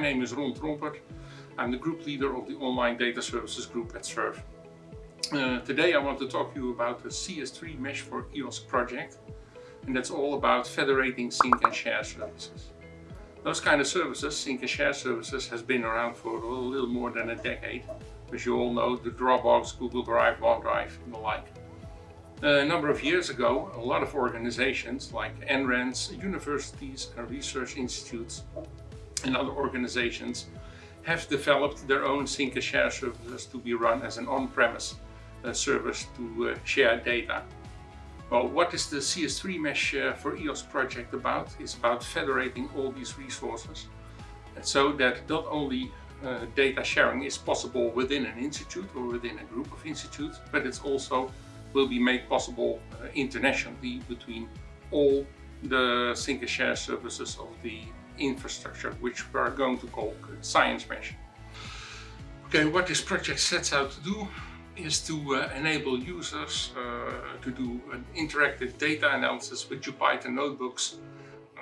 name is Ron Trompert. I'm the group leader of the online data services group at SURF. Uh, today I want to talk to you about the CS3 Mesh for EOSC project and that's all about federating sync and share services. Those kind of services, sync and share services, has been around for a little more than a decade. As you all know, the Dropbox, Google Drive, OneDrive and the like. A number of years ago, a lot of organizations like NRENs, universities and research institutes and other organizations have developed their own sync and share services to be run as an on-premise uh, service to uh, share data. Well, what is the CS3 Mesh uh, for EOSC project about? It's about federating all these resources so that not only uh, data sharing is possible within an institute or within a group of institutes, but it's also will be made possible uh, internationally between all the sync and share services of the infrastructure, which we're going to call Science Mesh. Okay, what this project sets out to do is to uh, enable users uh, to do an interactive data analysis with Jupyter notebooks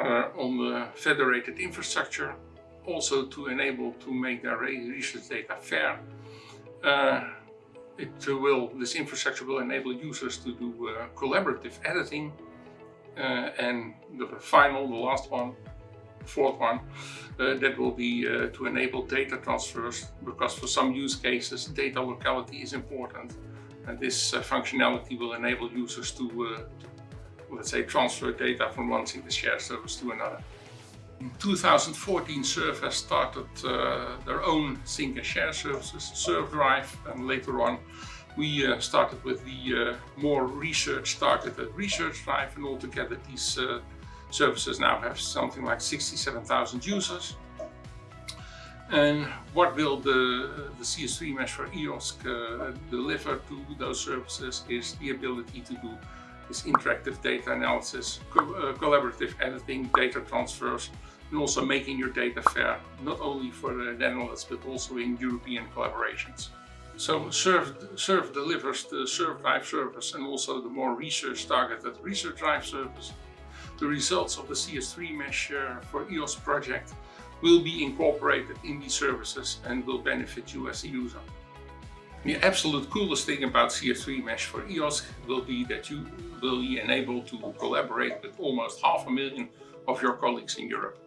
uh, on the federated infrastructure, also to enable to make their research data fair. Uh, it will, this infrastructure will enable users to do uh, collaborative editing uh, and the final, the last one, fourth one, uh, that will be uh, to enable data transfers because for some use cases data locality is important and this uh, functionality will enable users to, uh, let's say, transfer data from one sync share service to another. In 2014 SURF has started uh, their own sync and share services, SURFdrive and later on we uh, started with the more research targeted research drive and altogether these services now have something like 67,000 users. And what will the, the CS3 Mesh for EOSC uh, deliver to those services is the ability to do this interactive data analysis, co uh, collaborative editing, data transfers, and also making your data fair, not only for the Netherlands, but also in European collaborations. So SURF delivers the SURFdrive service and also the more research targeted Research Drive service the results of the CS3 Mesh uh, for EOSC project will be incorporated in these services and will benefit you as a user. The absolute coolest thing about CS3 Mesh for EOSC will be that you will be enabled to collaborate with almost half a million of your colleagues in Europe.